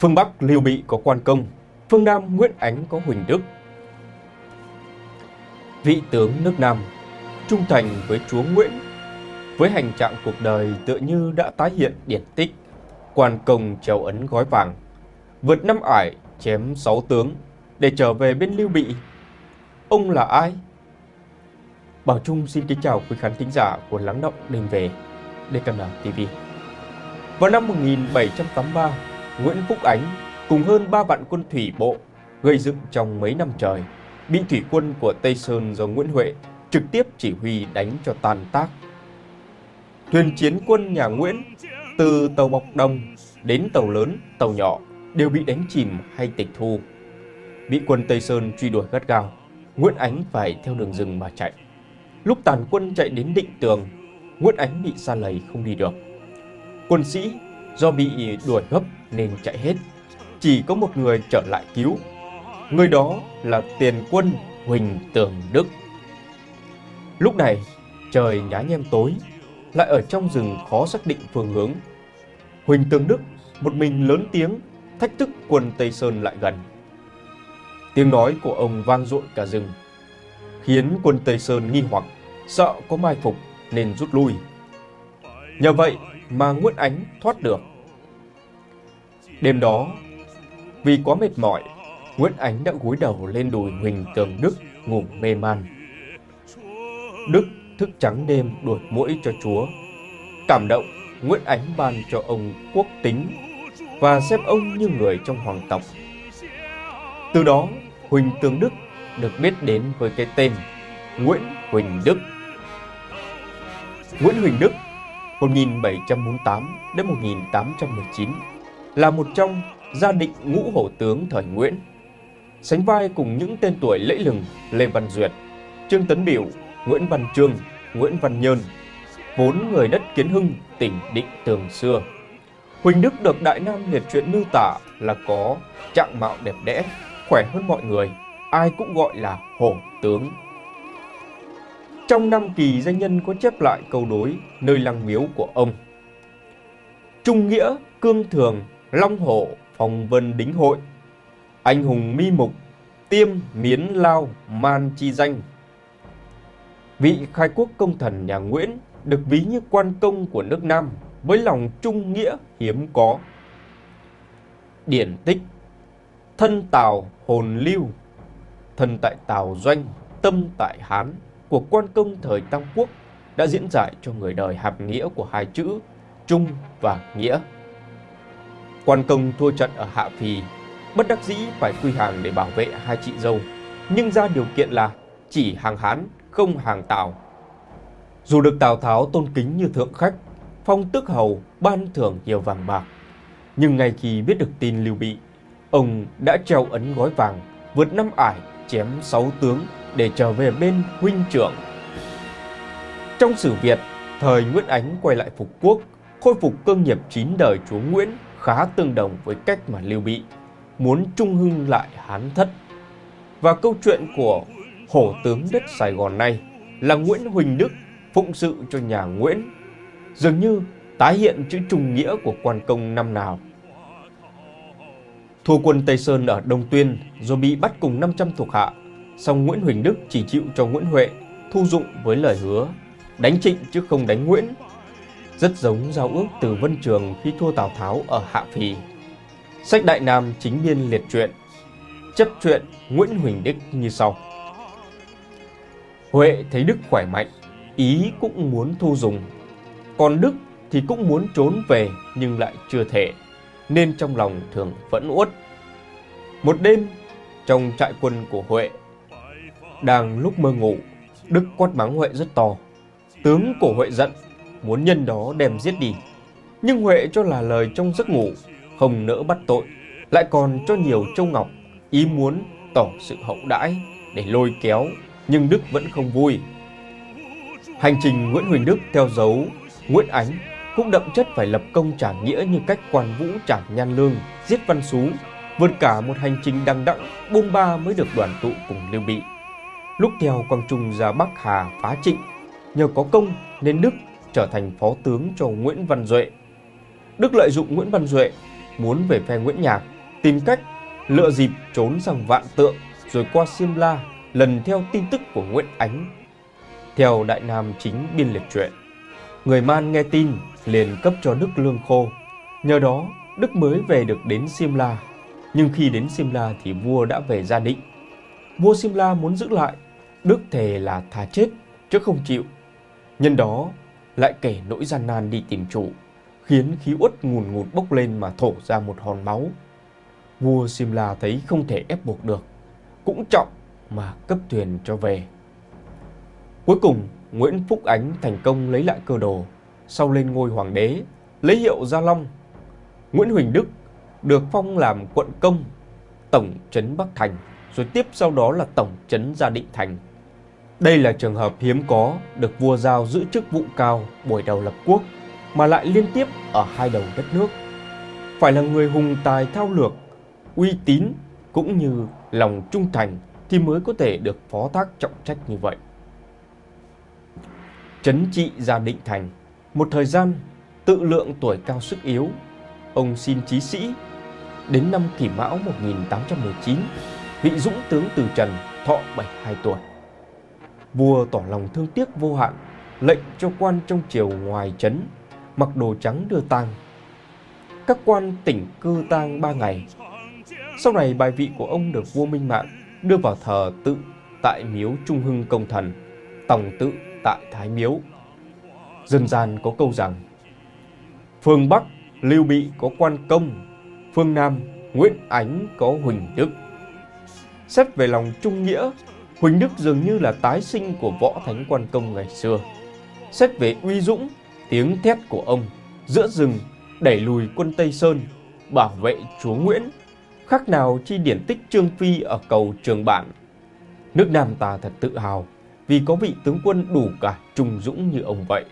Phương Bắc Lưu Bị có Quan Công, phương Nam Nguyễn Ánh có Huỳnh Đức. Vị tướng nước Nam trung thành với chúa Nguyễn, với hành trạng cuộc đời tựa như đã tái hiện điển tích, quan công trèo ấn gói vàng, vượt năm ải chém sáu tướng để trở về bên Lưu Bị. Ông là ai? Bảo Trung xin kính chào quý khán thính giả của Lắng Động Đêm Về, DKN TV. Vào năm 1783, Nguyễn Phúc Ánh cùng hơn 3 vạn quân thủy bộ gây dựng trong mấy năm trời, bị thủy quân của Tây Sơn do Nguyễn Huệ trực tiếp chỉ huy đánh cho tàn tác. Thuyền chiến quân nhà Nguyễn, từ tàu bọc đồng đến tàu lớn, tàu nhỏ đều bị đánh chìm hay tịch thu. Bị quân Tây Sơn truy đuổi gắt gao, Nguyễn Ánh phải theo đường rừng mà chạy. Lúc tàn quân chạy đến định tường, Nguyễn Ánh bị xa lầy không đi được. Quân sĩ do bị đuổi gấp nên chạy hết. Chỉ có một người trở lại cứu. Người đó là tiền quân Huỳnh Tường Đức. Lúc này, trời nhá nhem tối, lại ở trong rừng khó xác định phương hướng. Huỳnh Tường Đức một mình lớn tiếng thách thức quân Tây Sơn lại gần. Tiếng nói của ông vang dội cả rừng, khiến quân Tây Sơn nghi hoặc, sợ có mai phục nên rút lui. Nhờ vậy mà Nguyễn Ánh thoát được. Đêm đó, vì quá mệt mỏi, Nguyễn Ánh đã gối đầu lên đùi Huỳnh Tường Đức ngủ mê man. Đức thức trắng đêm đuổi mũi cho chúa. Cảm động, Nguyễn Ánh ban cho ông quốc tính và xem ông như người trong hoàng tộc. Từ đó, Huỳnh Tường Đức được biết đến với cái tên Nguyễn Huỳnh Đức. Nguyễn Huỳnh Đức 1748 đến 1819 là một trong gia định ngũ hổ tướng thời Nguyễn. Sánh vai cùng những tên tuổi lẫy lừng Lê Văn Duyệt, Trương Tấn Biểu, Nguyễn Văn Trương, Nguyễn Văn Nhơn, vốn người đất Kiến Hưng, tỉnh Định Tường xưa. Huỳnh Đức được Đại Nam liệt truyện miêu tả là có trạng mạo đẹp đẽ, khỏe hơn mọi người, ai cũng gọi là hổ tướng. Trong năm kỳ danh nhân có chép lại câu đối nơi lăng miếu của ông. Trung nghĩa, cương thường, long hổ, phòng vân đính hội. Anh hùng mi mục, tiêm, miến lao, man chi danh. Vị khai quốc công thần nhà Nguyễn được ví như quan công của nước Nam với lòng trung nghĩa hiếm có. Điển tích Thân Tào hồn lưu Thân tại Tào Doanh, tâm tại Hán của quan công thời Tam Quốc đã diễn giải cho người đời hàm nghĩa của hai chữ Trung và Nghĩa. Quan công thua trận ở Hạ Phì, bất đắc dĩ phải quy hàng để bảo vệ hai chị dâu, nhưng ra điều kiện là chỉ hàng Hán, không hàng Tào. Dù được Tào Tháo tôn kính như thượng khách, phong tước hầu ban thưởng nhiều vàng bạc, nhưng ngay khi biết được tin Lưu Bị, ông đã treo ấn gói vàng, vượt năm ải, chém sáu tướng để trở về bên huynh trưởng. Trong sử Việt, thời Nguyễn Ánh quay lại phục quốc, khôi phục cơ nghiệp chín đời chúa Nguyễn khá tương đồng với cách mà Lưu Bị muốn trung hưng lại Hán thất. Và câu chuyện của hổ tướng đất Sài Gòn này là Nguyễn Huỳnh Đức phụng sự cho nhà Nguyễn, dường như tái hiện chữ trùng nghĩa của quan công năm nào. Thua quân Tây Sơn ở Đông Tuyên rồi bị bắt cùng 500 thuộc hạ, song Nguyễn Huỳnh Đức chỉ chịu cho Nguyễn Huệ thu dụng với lời hứa đánh Trịnh chứ không đánh Nguyễn. Rất giống giao ước từ Vân Trường khi thua Tào Tháo ở Hạ Phì. Sách Đại Nam chính biên liệt truyện chấp truyện Nguyễn Huỳnh Đức như sau. Huệ thấy Đức khỏe mạnh, ý cũng muốn thu dùng. Còn Đức thì cũng muốn trốn về nhưng lại chưa thể, nên trong lòng thường vẫn uất. Một đêm, trong trại quân của Huệ, đang lúc mơ ngủ, Đức quát mắng Huệ rất to. Tướng của Huệ giận, muốn nhân đó đem giết đi. Nhưng Huệ cho là lời trong giấc ngủ, không nỡ bắt tội, lại còn cho nhiều châu ngọc, ý muốn tỏ sự hậu đãi để lôi kéo, nhưng Đức vẫn không vui. Hành trình Nguyễn Huỳnh Đức theo dấu Nguyễn Ánh cũng đậm chất phải lập công trả nghĩa như cách quan vũ trả nhan lương, giết văn xú, vượt cả một hành trình đằng đẵng bôn ba mới được đoàn tụ cùng Lưu Bị. Lúc theo Quang Trung ra Bắc Hà phá Trịnh, nhờ có công nên Đức trở thành phó tướng cho Nguyễn Văn Duệ. Đức lợi dụng Nguyễn Văn Duệ muốn về phe Nguyễn Nhạc, tìm cách lựa dịp trốn sang Vạn Tượng rồi qua simla lần theo tin tức của Nguyễn Ánh. Theo Đại Nam chính biên liệt truyện, người Man nghe tin liền cấp cho Đức lương khô. Nhờ đó, Đức mới về được đến simla Nhưng khi đến simla thì vua đã về gia định. Vua simla muốn giữ lại, Đức thề là thà chết chứ không chịu. Nhân đó lại kể nỗi gian nan đi tìm chủ, khiến khí uất ngùn ngụt bốc lên mà thổ ra một hòn máu. Vua Simla thấy không thể ép buộc được, cũng trọng mà cấp thuyền cho về. Cuối cùng, Nguyễn Phúc Ánh thành công lấy lại cơ đồ, sau lên ngôi hoàng đế, lấy hiệu Gia Long. Nguyễn Huỳnh Đức được phong làm quận công, tổng trấn Bắc Thành, rồi tiếp sau đó là tổng trấn Gia Định Thành. Đây là trường hợp hiếm có được vua giao giữ chức vụ cao buổi đầu lập quốc mà lại liên tiếp ở hai đầu đất nước. Phải là người hùng tài thao lược, uy tín cũng như lòng trung thành thì mới có thể được phó thác trọng trách như vậy. Chấn trị gia định thành, một thời gian tự lượng tuổi cao sức yếu, ông xin chí sĩ. Đến năm kỷ mão 1819, vị dũng tướng từ trần thọ 72 tuổi. Vua tỏ lòng thương tiếc vô hạn, lệnh cho quan trong triều ngoài trấn mặc đồ trắng đưa tang. Các quan tỉnh cư tang ba ngày. Sau này bài vị của ông được vua Minh Mạng đưa vào thờ tự tại miếu Trung Hưng Công Thần, tòng tự tại Thái Miếu. Dân gian có câu rằng Phương Bắc Lưu Bị có quan công, phương Nam Nguyễn Ánh có Huỳnh Đức. Xét về lòng trung nghĩa, Huỳnh Đức dường như là tái sinh của võ thánh quan công ngày xưa. Xét về uy dũng, tiếng thét của ông giữa rừng đẩy lùi quân Tây Sơn, bảo vệ chúa Nguyễn, khác nào chi điển tích Trương Phi ở cầu Trường Bản. Nước Nam ta thật tự hào vì có vị tướng quân đủ cả trung dũng như ông vậy.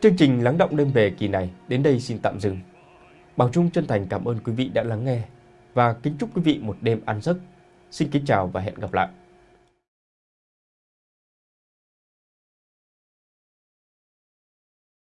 Chương trình Lắng động đêm về kỳ này đến đây xin tạm dừng. Bảo Trung chân thành cảm ơn quý vị đã lắng nghe và kính chúc quý vị một đêm an giấc. Xin kính chào và hẹn gặp lại.